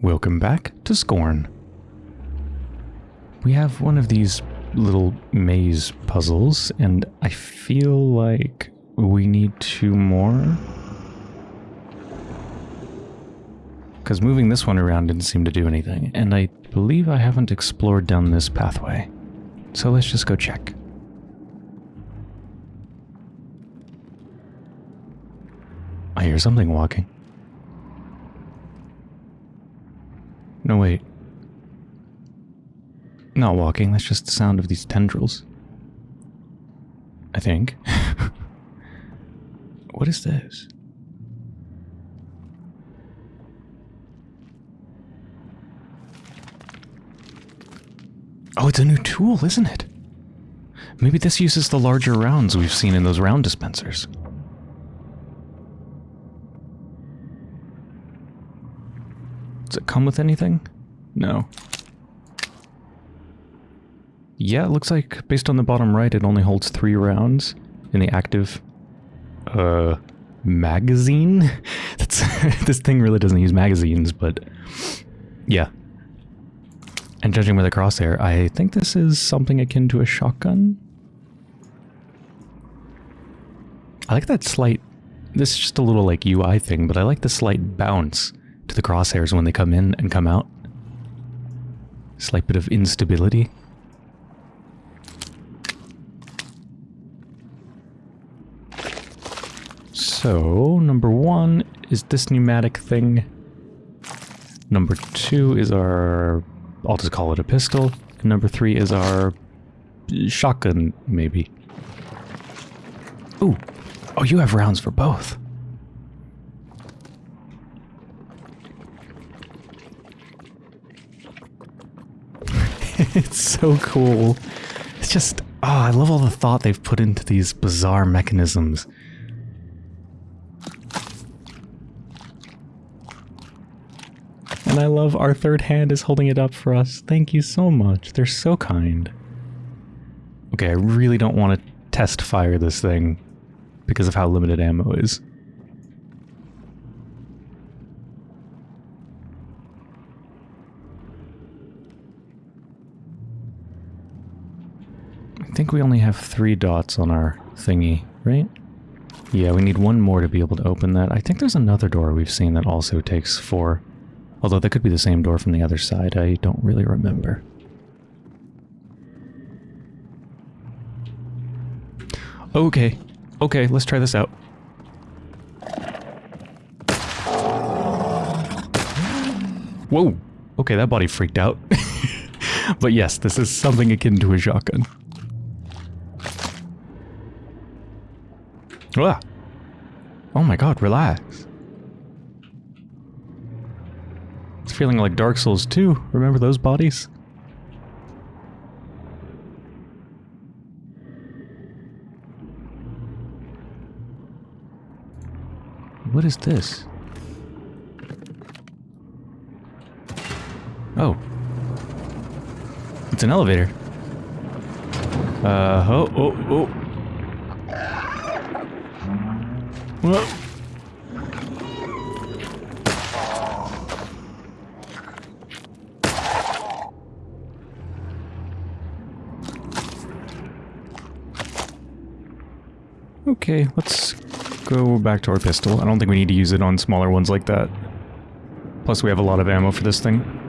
Welcome back to Scorn. We have one of these little maze puzzles, and I feel like we need two more. Because moving this one around didn't seem to do anything, and I believe I haven't explored down this pathway. So let's just go check. I hear something walking. No, wait. Not walking, that's just the sound of these tendrils. I think. what is this? Oh, it's a new tool, isn't it? Maybe this uses the larger rounds we've seen in those round dispensers. Does it come with anything? No. Yeah, it looks like, based on the bottom right, it only holds three rounds in the active, uh, magazine? That's, this thing really doesn't use magazines, but yeah. And judging by the crosshair, I think this is something akin to a shotgun. I like that slight, this is just a little like UI thing, but I like the slight bounce to the crosshairs when they come in and come out. Slight bit of instability. So, number one is this pneumatic thing. Number two is our, I'll just call it a pistol. And number three is our shotgun, maybe. Ooh. Oh, you have rounds for both. It's so cool. It's just, oh, I love all the thought they've put into these bizarre mechanisms. And I love our third hand is holding it up for us. Thank you so much. They're so kind. Okay, I really don't want to test fire this thing because of how limited ammo is. I think we only have three dots on our thingy, right? Yeah, we need one more to be able to open that. I think there's another door we've seen that also takes four. Although that could be the same door from the other side, I don't really remember. Okay, okay, let's try this out. Whoa! Okay, that body freaked out. but yes, this is something akin to a shotgun. Ah. Oh my god, relax. It's feeling like Dark Souls 2. Remember those bodies? What is this? Oh. It's an elevator. Uh, oh, oh, oh. Whoa. Okay, let's go back to our pistol. I don't think we need to use it on smaller ones like that. Plus we have a lot of ammo for this thing.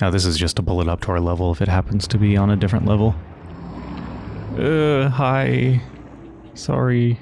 Now this is just to pull it up to our level if it happens to be on a different level. Uh, hi. Sorry.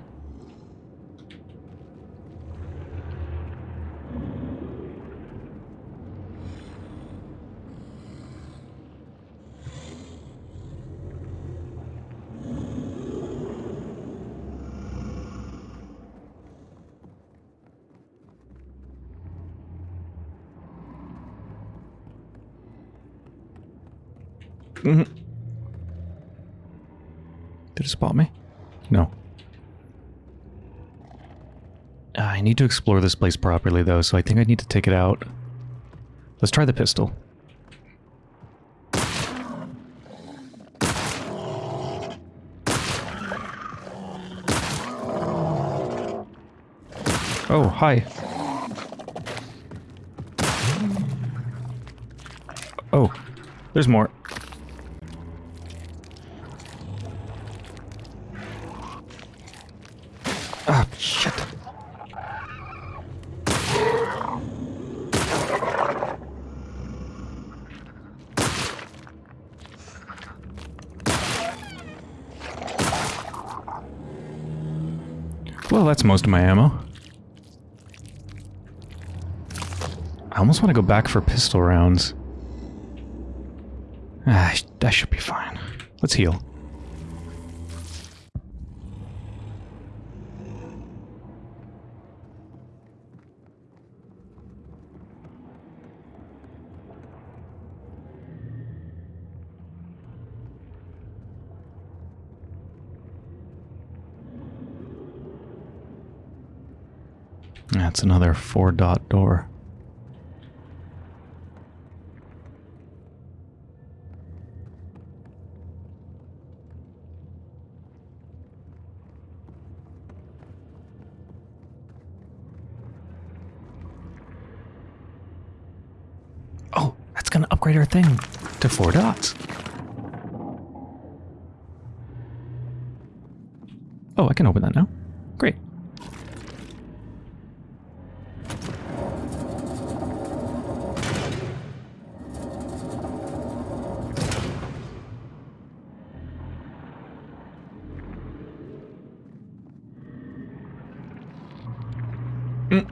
I need to explore this place properly, though, so I think I need to take it out. Let's try the pistol. Oh, hi. Oh, there's more. Most of my ammo. I almost want to go back for pistol rounds. Ah, that should be fine. Let's heal. That's another four dot door. Oh, that's gonna upgrade our thing to four dots. Oh, I can open that now. Great. Mm.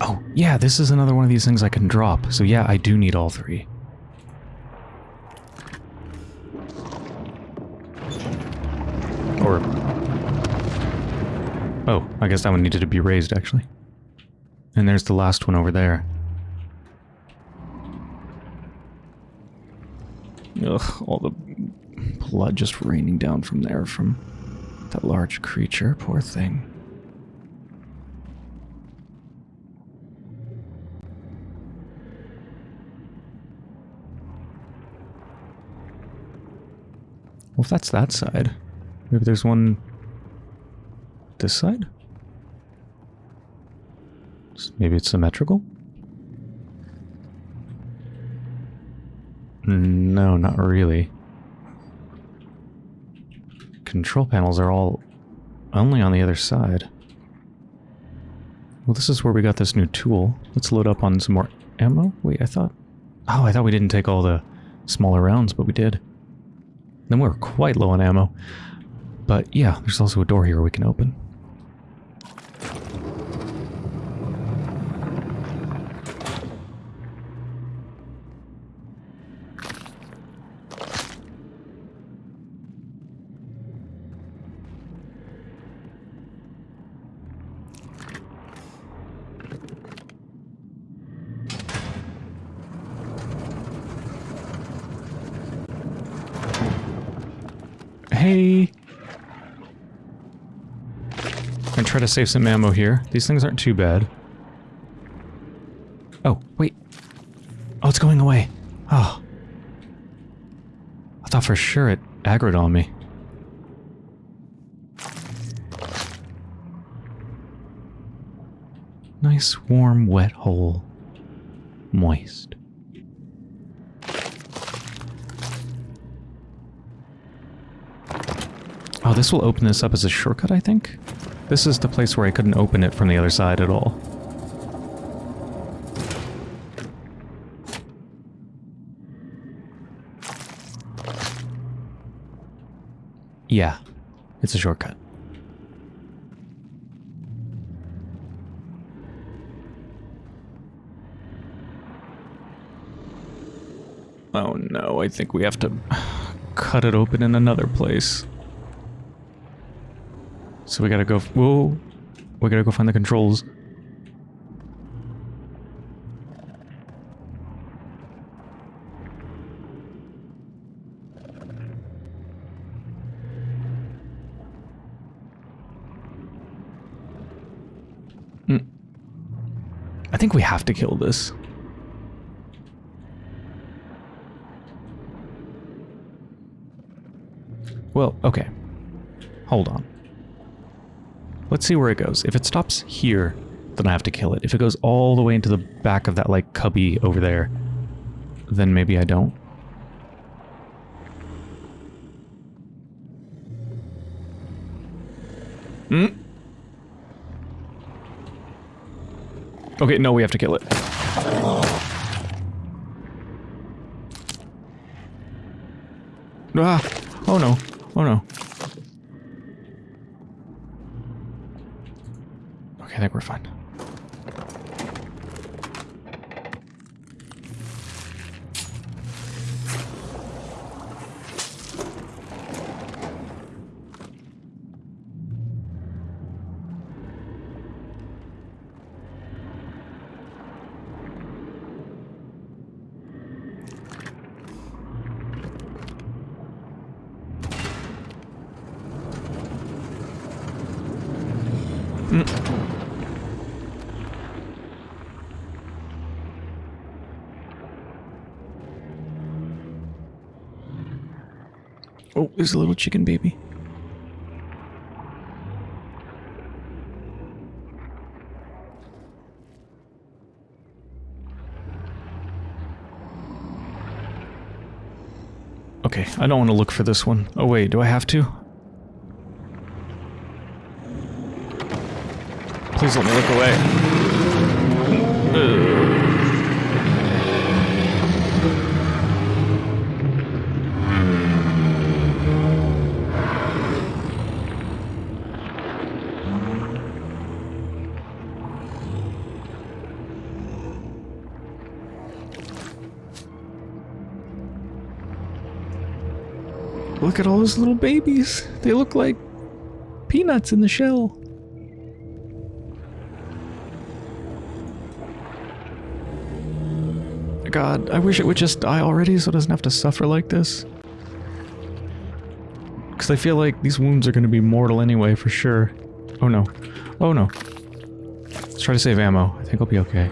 Oh, yeah, this is another one of these things I can drop. So yeah, I do need all three. Or... Oh, I guess that one needed to be raised, actually. And there's the last one over there. Ugh, all the blood just raining down from there from that large creature. Poor thing. Well, if that's that side, maybe there's one this side? Maybe it's symmetrical? No, not really. Control panels are all only on the other side. Well, this is where we got this new tool. Let's load up on some more ammo. Wait, I thought... Oh, I thought we didn't take all the smaller rounds, but we did. Then we're quite low on ammo. But yeah, there's also a door here we can open. Hey! And try to save some ammo here. These things aren't too bad. Oh, wait. Oh, it's going away. Oh. I thought for sure it aggroed on me. Nice, warm, wet hole. Moist. Oh, this will open this up as a shortcut, I think? This is the place where I couldn't open it from the other side at all. Yeah, it's a shortcut. Oh no, I think we have to cut it open in another place. So we gotta go. Whoa, we gotta go find the controls. Hmm. I think we have to kill this. Well, okay. Hold on. Let's see where it goes. If it stops here, then I have to kill it. If it goes all the way into the back of that, like, cubby over there, then maybe I don't. Hmm? Okay, no, we have to kill it. Ah! Oh no. Oh no. Okay, I think we're fine. There's a little chicken baby. Okay, I don't want to look for this one. Oh wait, do I have to? Please let me look away. Ugh. Look at all those little babies. They look like peanuts in the shell. God, I wish it would just die already so it doesn't have to suffer like this. Because I feel like these wounds are going to be mortal anyway, for sure. Oh no. Oh no. Let's try to save ammo. I think I'll be okay.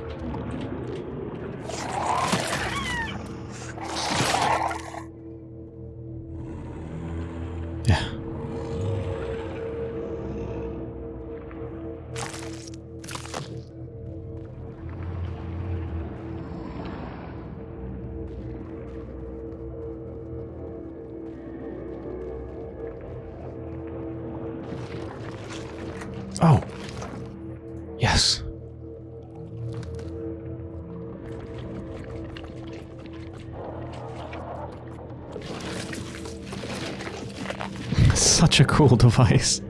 Oh. Yes. Such a cool device.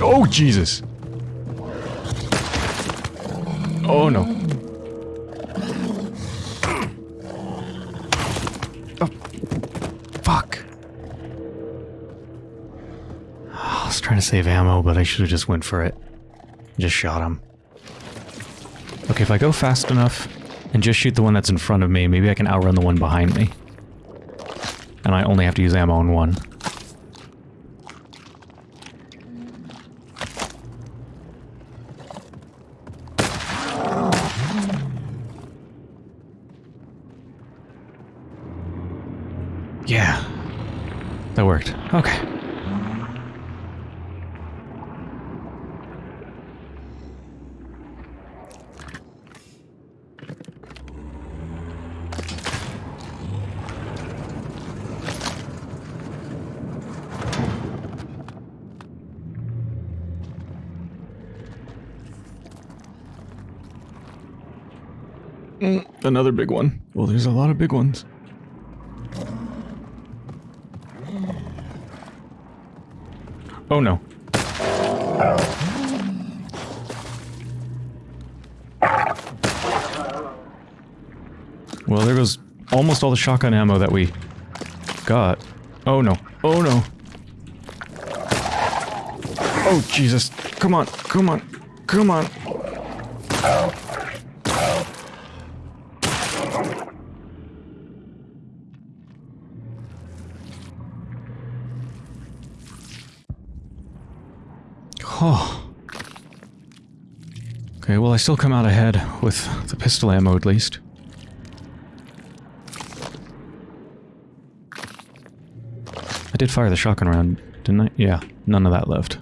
Oh, Jesus! Oh, no. Oh, fuck. I was trying to save ammo, but I should have just went for it. Just shot him. Okay, if I go fast enough and just shoot the one that's in front of me, maybe I can outrun the one behind me. And I only have to use ammo on one. Yeah. That worked. Okay. Another big one. Well, there's a lot of big ones. Oh no. Well, there goes almost all the shotgun ammo that we got. Oh no. Oh no. Oh Jesus. Come on. Come on. Come on. Oh. Okay, well I still come out ahead with the pistol ammo at least. I did fire the shotgun round, didn't I? Yeah, none of that left.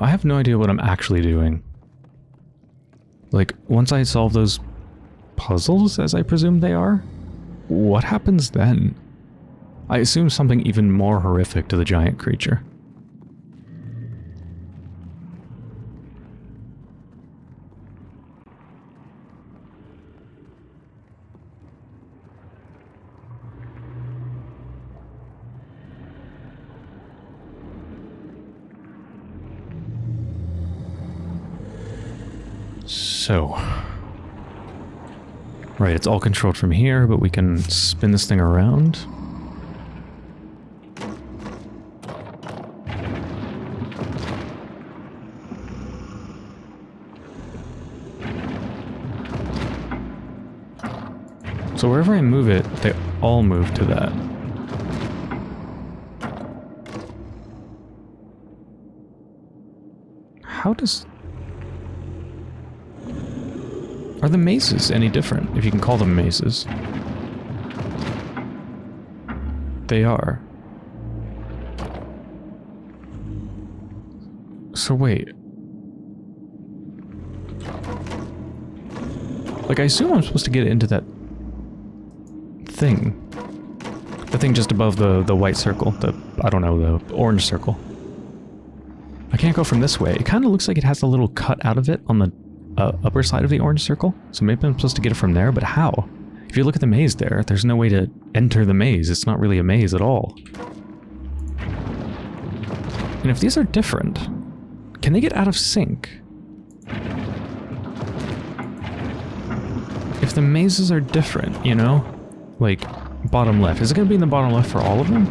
I have no idea what I'm actually doing. Like, once I solve those puzzles, as I presume they are, what happens then? I assume something even more horrific to the giant creature. So... Right, it's all controlled from here, but we can spin this thing around. So wherever I move it, they all move to that. How does... Are the mazes any different, if you can call them mazes? They are. So wait. Like, I assume I'm supposed to get into that thing. The thing just above the, the white circle. The, I don't know, the orange circle. I can't go from this way. It kind of looks like it has a little cut out of it on the uh, upper side of the orange circle. So maybe I'm supposed to get it from there, but how? If you look at the maze there, there's no way to enter the maze. It's not really a maze at all. And if these are different, can they get out of sync? If the mazes are different, you know? Like, bottom left. Is it going to be in the bottom left for all of them?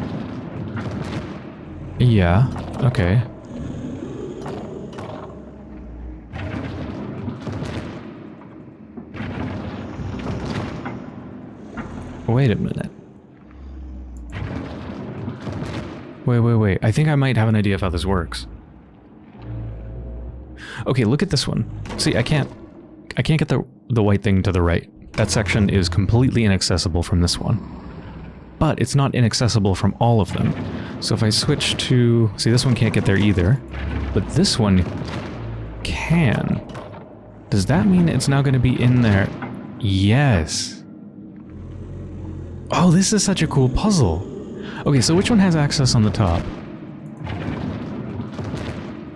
Yeah, okay. Wait a minute. Wait, wait, wait. I think I might have an idea of how this works. Okay, look at this one. See, I can't... I can't get the, the white thing to the right. That section is completely inaccessible from this one. But it's not inaccessible from all of them. So if I switch to... See, this one can't get there either. But this one can. Does that mean it's now going to be in there? Yes. Oh, this is such a cool puzzle. Okay, so which one has access on the top?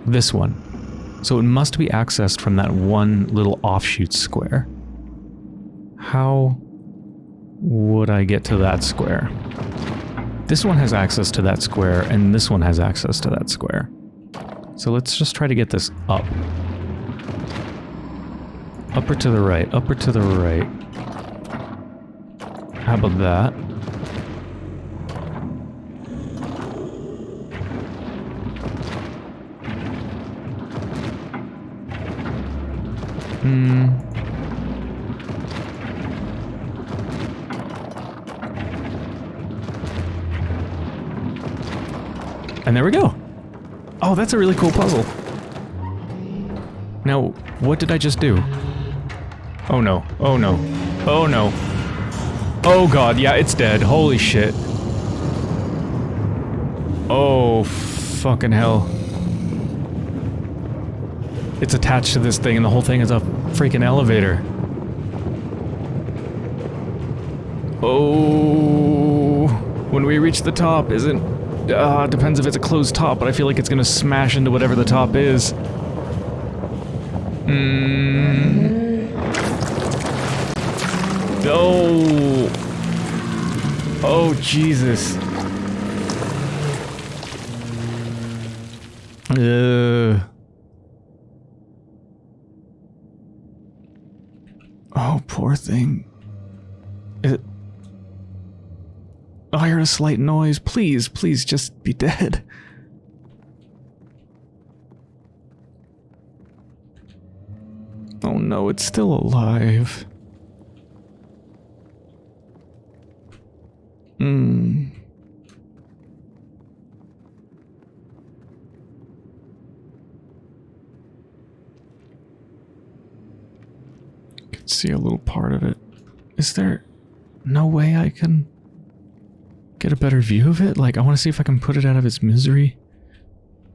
This one. So it must be accessed from that one little offshoot square. How would I get to that square? This one has access to that square, and this one has access to that square. So let's just try to get this up. Upper to the right, upper to the right. How about that? Hmm. And there we go. Oh, that's a really cool puzzle. Now, what did I just do? Oh no. Oh no. Oh no. Oh god, yeah, it's dead. Holy shit. Oh, fucking hell. it's attached to this thing and the whole thing is a freaking elevator. Oh, when we reach the top, isn't... Uh, depends if it's a closed top, but I feel like it's gonna smash into whatever the top is. Hmm. Oh. Oh, Jesus. Uh. Oh, poor thing. It. Oh, I heard a slight noise. Please, please, just be dead. Oh no, it's still alive. Hmm. Can see a little part of it. Is there no way I can get a better view of it? Like, I want to see if I can put it out of its misery.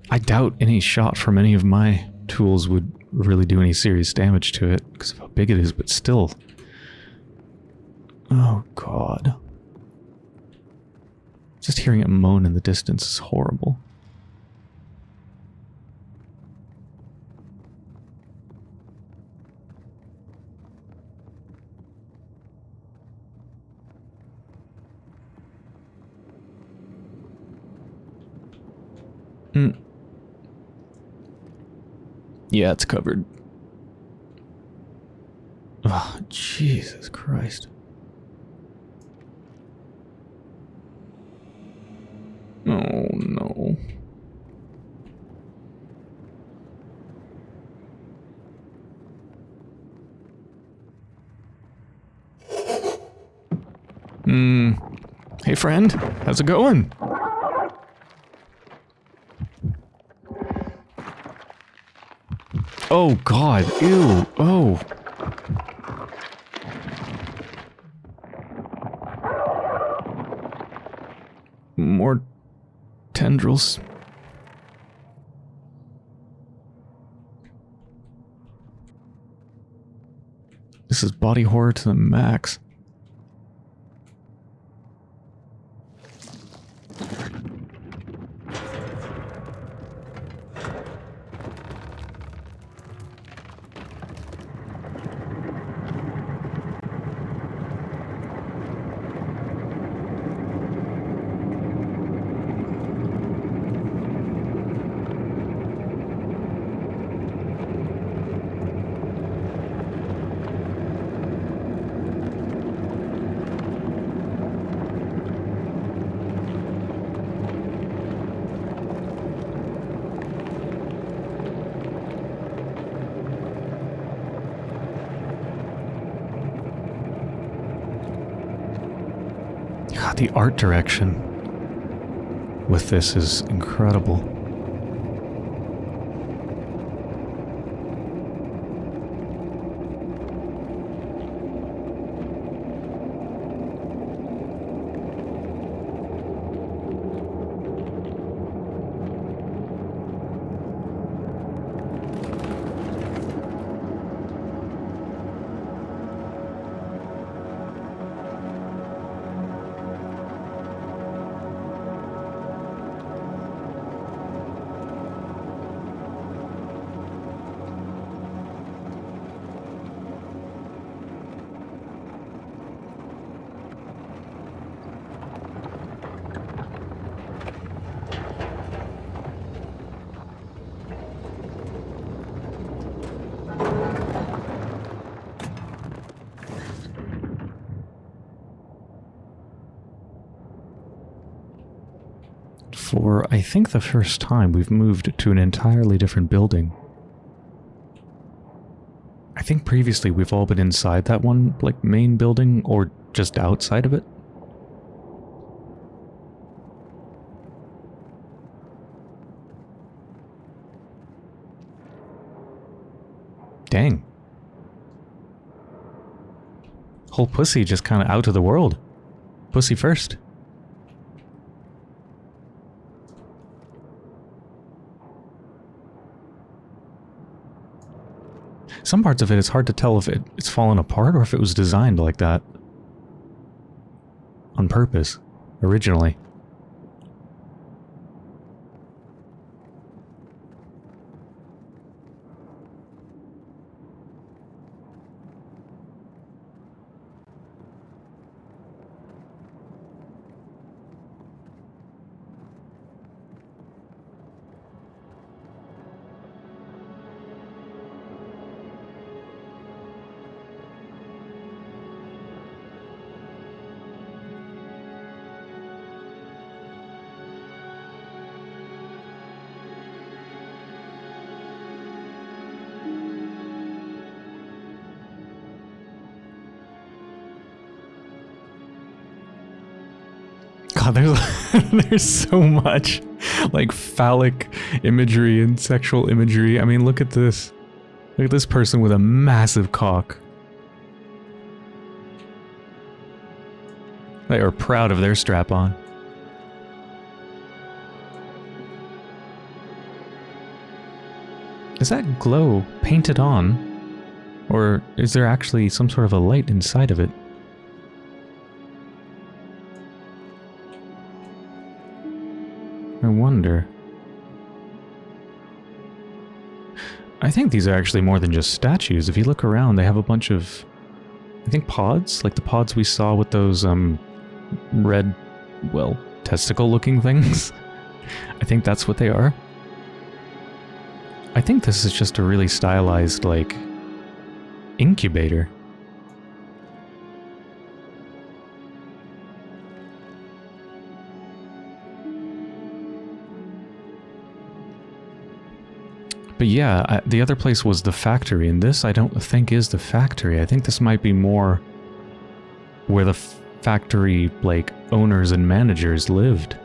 I doubt any shot from any of my tools would really do any serious damage to it because of how big it is, but still. Oh, God. Just hearing it moan in the distance is horrible. Mm. Yeah, it's covered. Oh, Jesus Christ. Oh, no. Hmm. Hey, friend. How's it going? Oh, God. Ew. Oh. More tendrils. This is body horror to the max. God, the art direction with this is incredible. For, I think, the first time, we've moved to an entirely different building. I think previously we've all been inside that one, like, main building, or just outside of it. Dang. Whole pussy just kind of out of the world. Pussy first. Some parts of it, it's hard to tell if it, it's fallen apart or if it was designed like that. On purpose, originally. There's so much like phallic imagery and sexual imagery. I mean, look at this. Look at this person with a massive cock. They are proud of their strap on. Is that glow painted on? Or is there actually some sort of a light inside of it? Wonder. I think these are actually more than just statues. If you look around, they have a bunch of, I think pods, like the pods we saw with those um, red, well, testicle-looking things. I think that's what they are. I think this is just a really stylized, like, incubator. But yeah, I, the other place was the factory, and this I don't think is the factory. I think this might be more where the factory, like, owners and managers lived.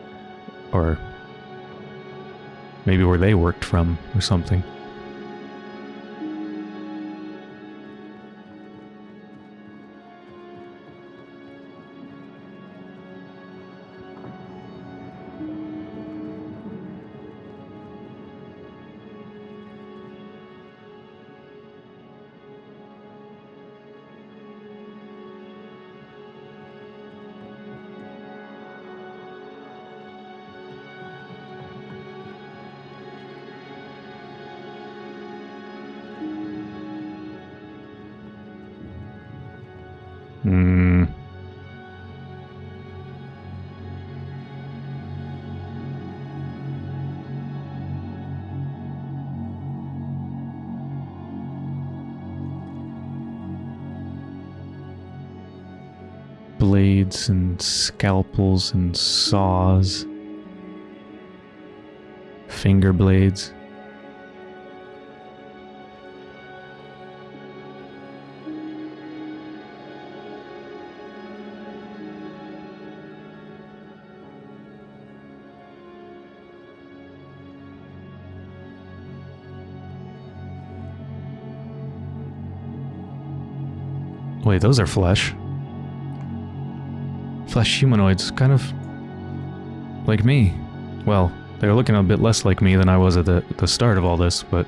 Or maybe where they worked from, or something. And saws. Finger blades. Wait, those are flesh. Flesh humanoids, kind of like me. Well, they're looking a bit less like me than I was at the, the start of all this, but...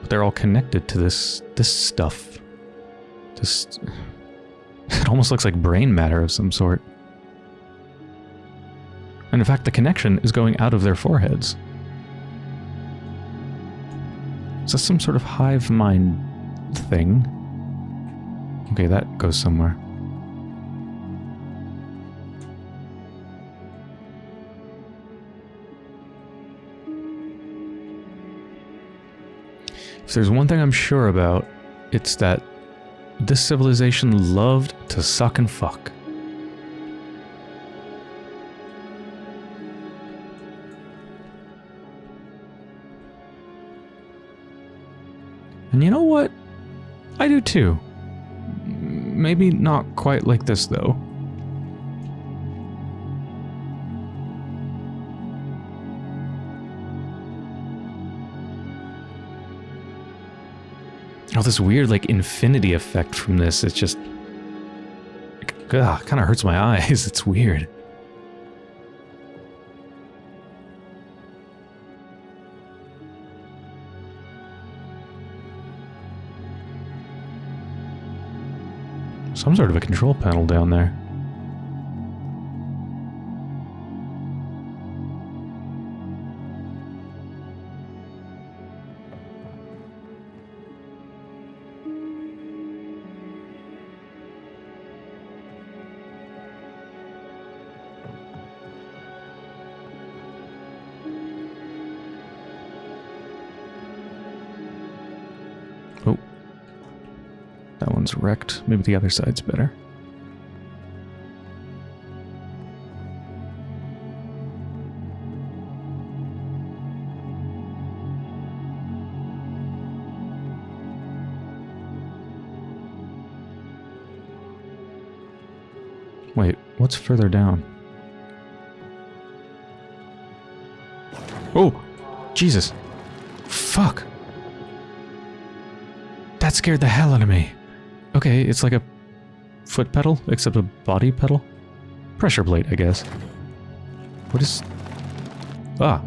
but they're all connected to this, this stuff. This... It almost looks like brain matter of some sort. And in fact, the connection is going out of their foreheads. Is that some sort of hive mind thing. Okay, that goes somewhere. If there's one thing I'm sure about, it's that this civilization loved to suck and fuck. And you know what? I do too. Maybe not quite like this, though. all this weird like infinity effect from this. It's just ugh, kind of hurts my eyes. It's weird. Some sort of a control panel down there. Maybe the other side's better. Wait, what's further down? Oh! Jesus! Fuck! That scared the hell out of me. Okay, it's like a foot pedal, except a body pedal. Pressure plate, I guess. What is... Ah.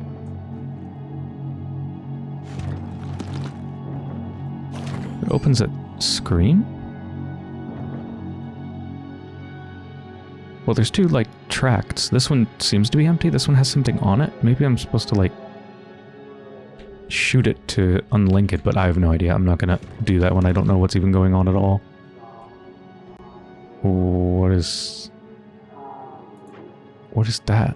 It opens a screen? Well, there's two, like, tracts. This one seems to be empty. This one has something on it. Maybe I'm supposed to, like, shoot it to unlink it, but I have no idea. I'm not gonna do that when I don't know what's even going on at all. What is... What is that?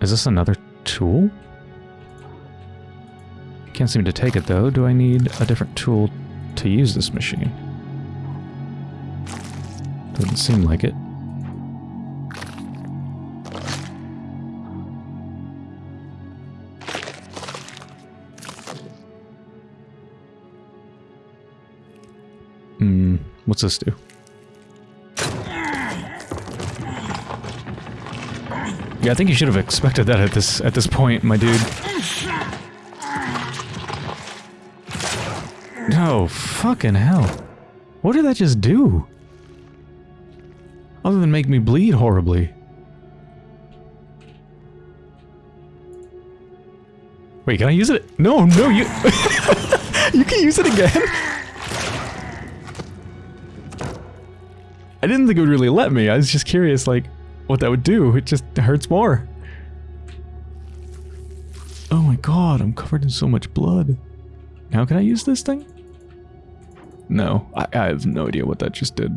Is this another tool? Can't seem to take it though. Do I need a different tool to use this machine? Doesn't seem like it. Hmm, what's this do? Yeah, I think you should have expected that at this at this point, my dude. No, fucking hell. What did that just do? Other than make me bleed horribly. Wait, can I use it? No, no, you... you can use it again? I didn't think it would really let me. I was just curious, like, what that would do. It just hurts more. Oh my god, I'm covered in so much blood. Now can I use this thing? No, I, I have no idea what that just did.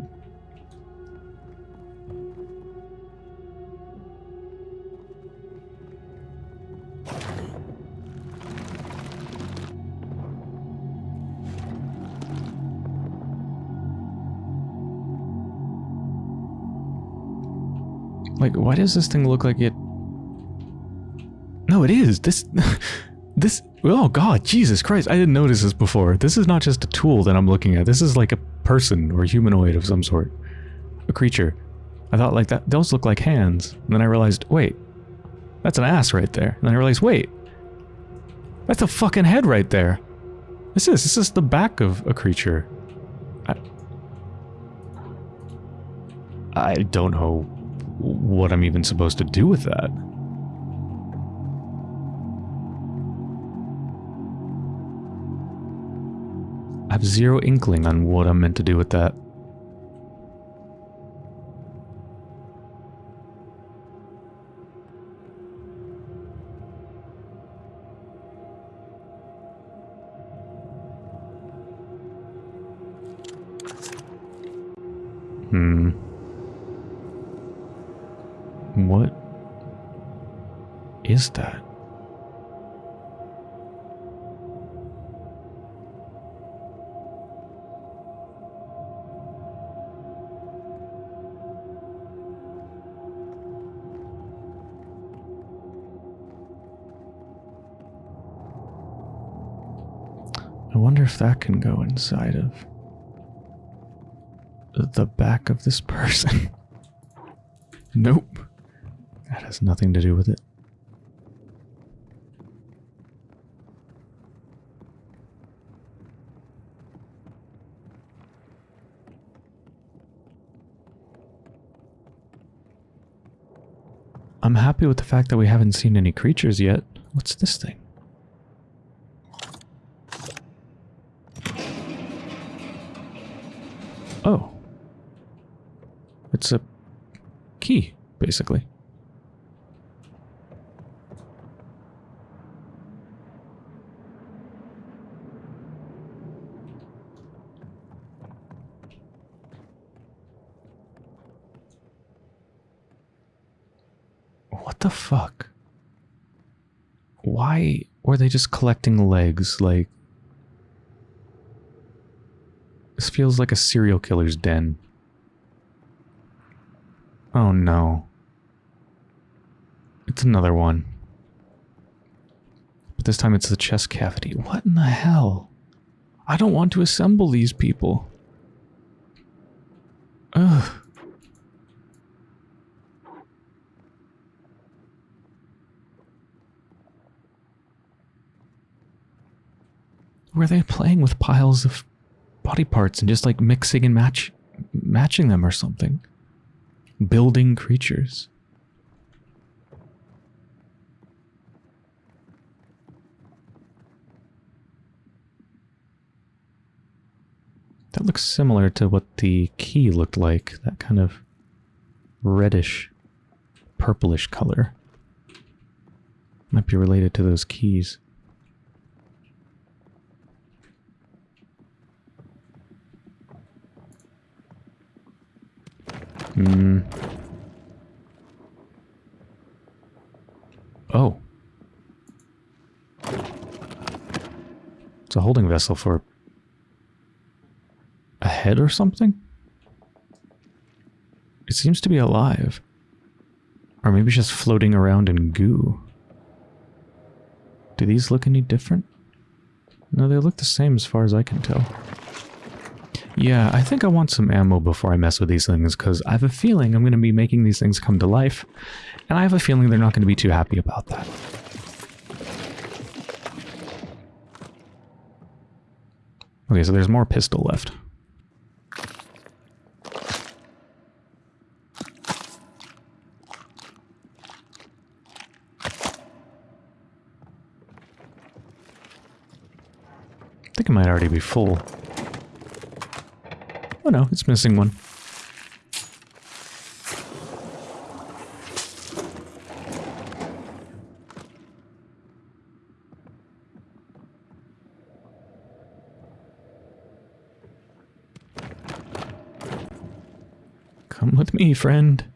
Why does this thing look like it... No, it is! This... this... Oh god, Jesus Christ, I didn't notice this before. This is not just a tool that I'm looking at. This is like a person or humanoid of some sort. A creature. I thought like that, those look like hands. And then I realized, wait, that's an ass right there. And then I realized, wait, that's a fucking head right there. This is, this is the back of a creature. I, I don't know what I'm even supposed to do with that. I have zero inkling on what I'm meant to do with that. Is that? I wonder if that can go inside of the back of this person. nope. That has nothing to do with it. I'm happy with the fact that we haven't seen any creatures yet. What's this thing? Oh. It's a key, basically. What the fuck? Why were they just collecting legs? Like, this feels like a serial killer's den. Oh no. It's another one. But this time it's the chest cavity. What in the hell? I don't want to assemble these people. Ugh. Were they playing with piles of body parts and just like mixing and match matching them or something? Building creatures. That looks similar to what the key looked like. That kind of reddish, purplish color. Might be related to those keys. Hmm. Oh. It's a holding vessel for a head or something? It seems to be alive. Or maybe just floating around in goo. Do these look any different? No, they look the same as far as I can tell. Yeah, I think I want some ammo before I mess with these things, because I have a feeling I'm going to be making these things come to life, and I have a feeling they're not going to be too happy about that. Okay, so there's more pistol left. I think it might already be full. Oh no, it's missing one. Come with me, friend.